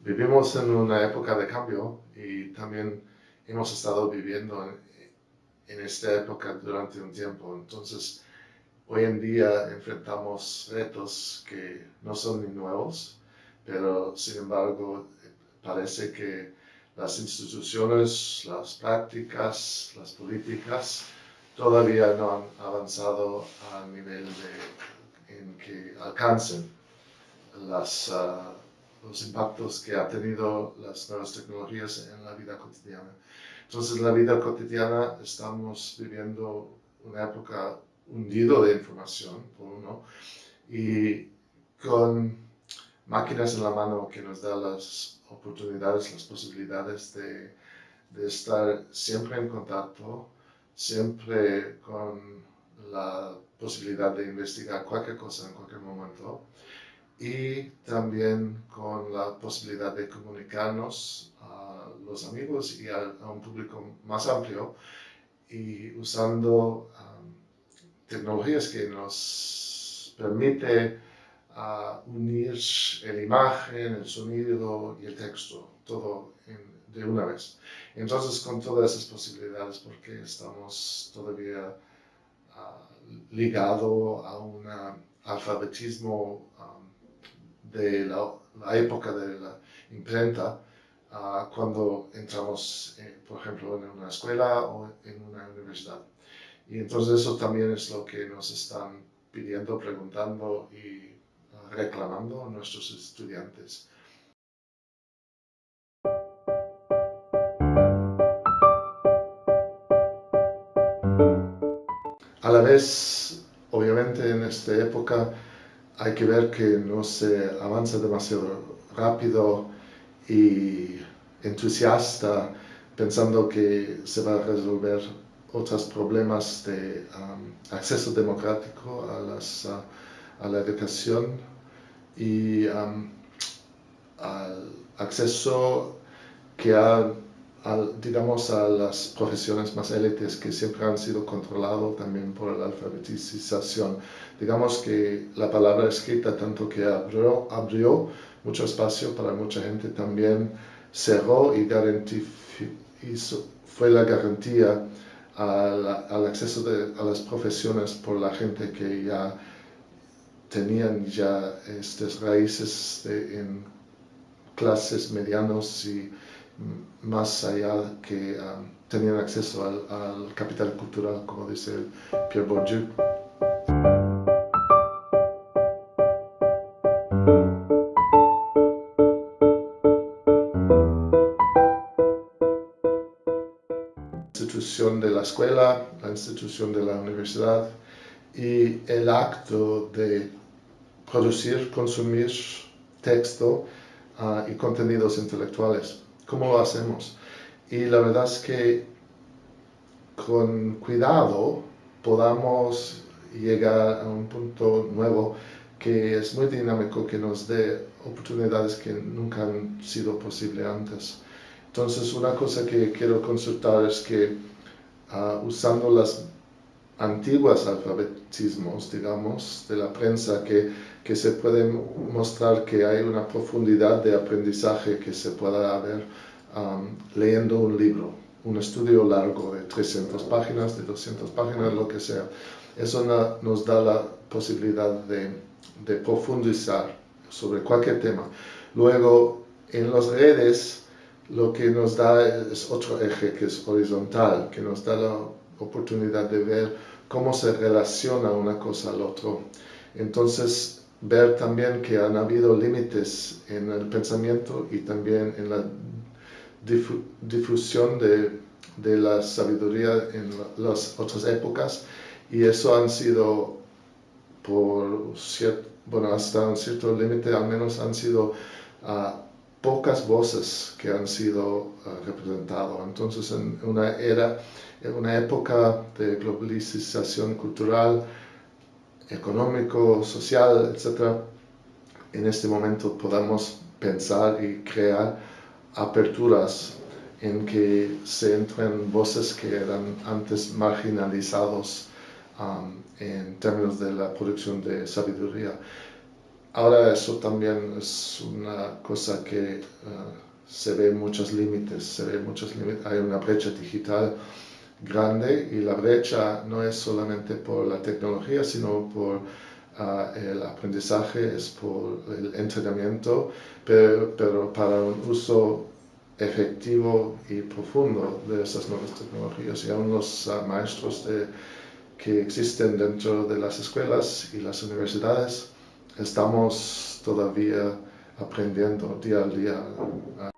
Vivimos en una época de cambio y también hemos estado viviendo en, en esta época durante un tiempo. Entonces, hoy en día enfrentamos retos que no son ni nuevos, pero sin embargo parece que las instituciones, las prácticas, las políticas todavía no han avanzado a nivel en que alcancen ah, los impactos que ha tenido las nuevas tecnologías en la vida cotidiana. Entonces, en la vida cotidiana estamos viviendo una época hundido de información, por uno, y con máquinas en la mano que nos da las oportunidades, las posibilidades de, de estar siempre en contacto, siempre con la posibilidad de investigar cualquier cosa en cualquier momento y también con la posibilidad de comunicarnos los amigos y a, un público más amplio y usando um, tecnologías que nos permite uh, unir la imagen, el sonido y el texto, todo de una vez. Entonces, con todas esas posibilidades, porque estamos todavía uh, ligados a un alfabetismo um, de la, época de la imprenta, uh, cuando entramos, eh, por ejemplo, en una escuela o en una universidad. Y entonces eso también es lo que nos están pidiendo, preguntando y uh, reclamando nuestros estudiantes. A la vez, obviamente en esta época, hay que ver que no se avanza demasiado rápido y entusiasta pensando que se va a resolver otros problemas de um, acceso democrático a, las, a la educación y um, al acceso que ha digamos, a las profesiones más élites que siempre han sido controlados también por la alfabetización. Digamos que la palabra escrita, tanto que abrió, abrió mucho espacio para mucha gente, también cerró y hizo, fue la garantía al acceso a las profesiones por la gente que ya tenían ya estas raíces en clases medianos y más allá que um, tenían acceso al, capital cultural, como dice Pierre Bourdieu. Institución de la escuela, la institución de la universidad y el acto de producir, consumir texto uh, y contenidos intelectuales cómo lo hacemos. Y la verdad es que con cuidado podamos llegar a un punto nuevo que es muy dinámico, que nos dé oportunidades que nunca han sido posible antes. Entonces, una cosa que quiero consultar es que uh, usando las antiguas alfabetismos, digamos, de la prensa, que, que se puede mostrar que hay una profundidad de aprendizaje que se pueda haber um, leyendo un libro, un estudio largo de 300 páginas, de 200 páginas, lo que sea. Eso nos da la posibilidad de, de profundizar sobre cualquier tema. Luego, en las redes, lo que nos da es otro eje que es horizontal, que nos da la oportunidad de ver cómo se relaciona una cosa al otro. Entonces, ver también que han habido límites en el pensamiento y también en la difusión de, de la sabiduría en las otras épocas y eso han sido por cierto, bueno, hasta un cierto límite al menos han sido uh, pocas voces que han sido uh, representadas. Entonces, en una era, una época de globalización cultural, económico, social, etc., en este momento podamos pensar y crear aperturas en que se entren voces que eran antes marginalizados en términos de la producción de sabiduría. Ahora eso también es una cosa que uh, se ve muchos límites, se ve muchos límites, hay una brecha digital grande y la brecha no es solamente por la tecnología, sino por uh, el aprendizaje, es por el entrenamiento, pero, pero para un uso efectivo y profundo de esas nuevas tecnologías. Y aún los uh, maestros que existen dentro de las escuelas y las universidades estamos todavía aprendiendo día a día.